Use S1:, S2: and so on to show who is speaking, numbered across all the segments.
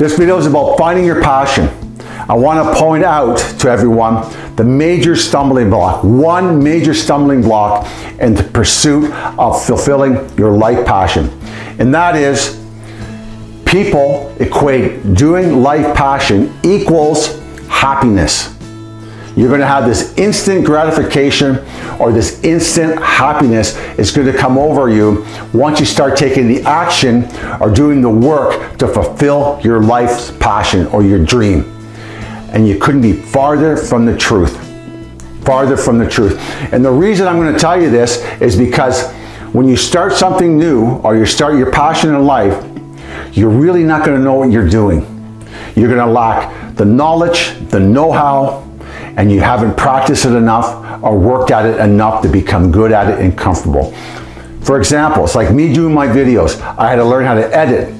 S1: This video is about finding your passion. I want to point out to everyone the major stumbling block, one major stumbling block in the pursuit of fulfilling your life passion. And that is people equate doing life passion equals happiness. You're going to have this instant gratification or this instant happiness is going to come over you once you start taking the action or doing the work to fulfill your life's passion or your dream. And you couldn't be farther from the truth. Farther from the truth. And the reason I'm going to tell you this is because when you start something new or you start your passion in life, you're really not going to know what you're doing. You're going to lack the knowledge, the know-how, and you haven't practiced it enough or worked at it enough to become good at it and comfortable. For example, it's like me doing my videos. I had to learn how to edit.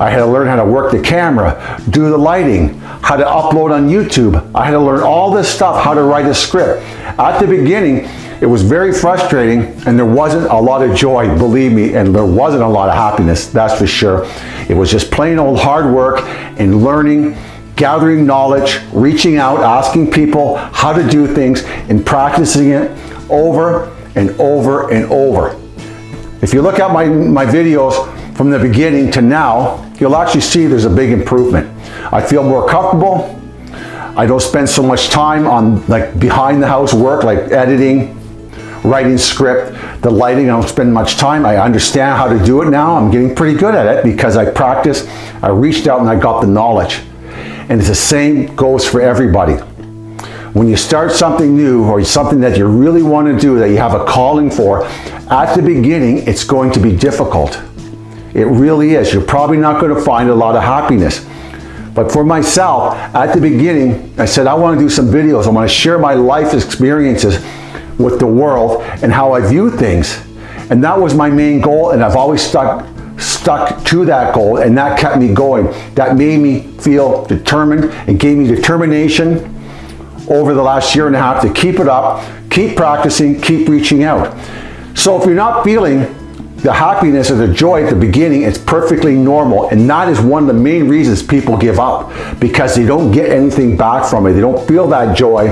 S1: I had to learn how to work the camera, do the lighting, how to upload on YouTube. I had to learn all this stuff, how to write a script. At the beginning, it was very frustrating and there wasn't a lot of joy, believe me, and there wasn't a lot of happiness, that's for sure. It was just plain old hard work and learning gathering knowledge, reaching out, asking people how to do things, and practicing it over and over and over. If you look at my, my videos from the beginning to now, you'll actually see there's a big improvement. I feel more comfortable. I don't spend so much time on like behind the house work like editing, writing script, the lighting, I don't spend much time. I understand how to do it now. I'm getting pretty good at it because I practiced, I reached out and I got the knowledge. And it's the same goes for everybody. When you start something new or something that you really want to do, that you have a calling for, at the beginning, it's going to be difficult. It really is. You're probably not going to find a lot of happiness. But for myself, at the beginning, I said, I want to do some videos. I want to share my life experiences with the world and how I view things. And that was my main goal, and I've always stuck stuck to that goal and that kept me going. That made me feel determined and gave me determination over the last year and a half to keep it up, keep practicing, keep reaching out. So if you're not feeling the happiness or the joy at the beginning, it's perfectly normal. And that is one of the main reasons people give up because they don't get anything back from it. They don't feel that joy.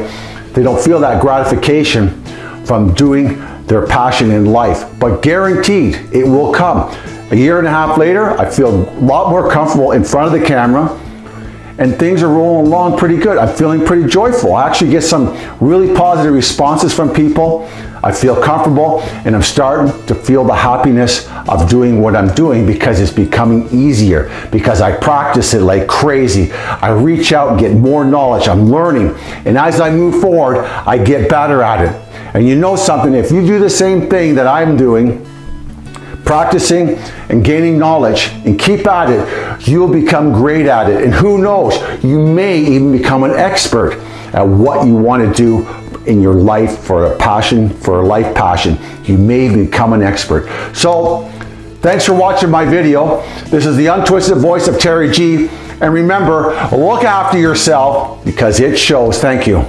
S1: They don't feel that gratification from doing their passion in life. But guaranteed, it will come. A year and a half later, I feel a lot more comfortable in front of the camera and things are rolling along pretty good. I'm feeling pretty joyful. I actually get some really positive responses from people. I feel comfortable and I'm starting to feel the happiness of doing what I'm doing because it's becoming easier because I practice it like crazy. I reach out and get more knowledge. I'm learning. And as I move forward, I get better at it. And you know something, if you do the same thing that I'm doing, practicing and gaining knowledge and keep at it, you'll become great at it. And who knows, you may even become an expert at what you want to do in your life for a passion, for a life passion. You may become an expert. So thanks for watching my video. This is the untwisted voice of Terry G. And remember, look after yourself because it shows. Thank you.